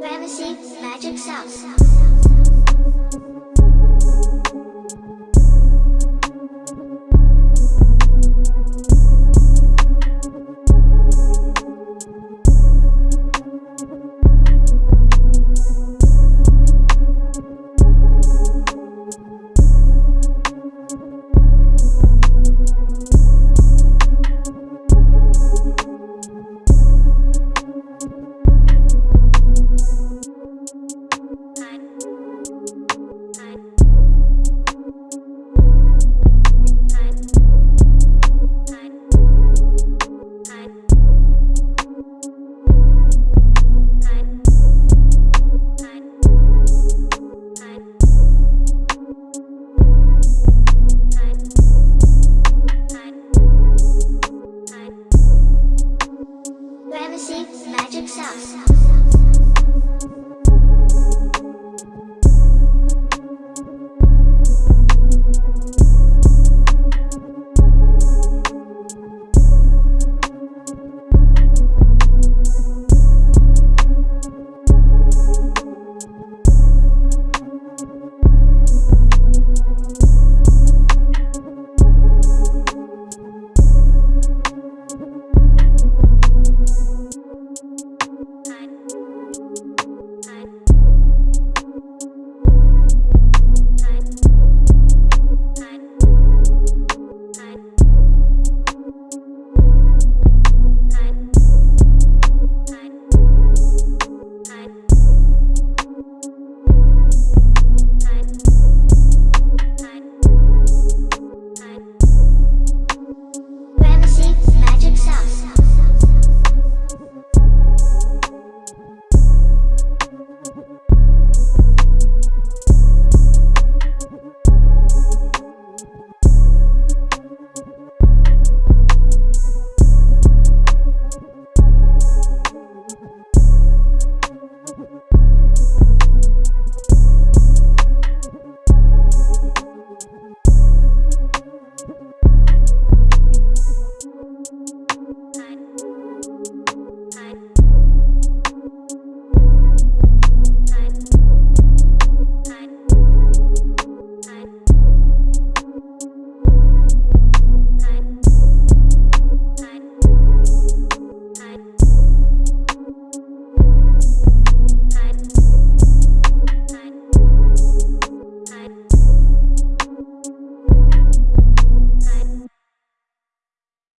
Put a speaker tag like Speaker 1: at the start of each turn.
Speaker 1: Fantasy Magic Sauce. Magic Sauce.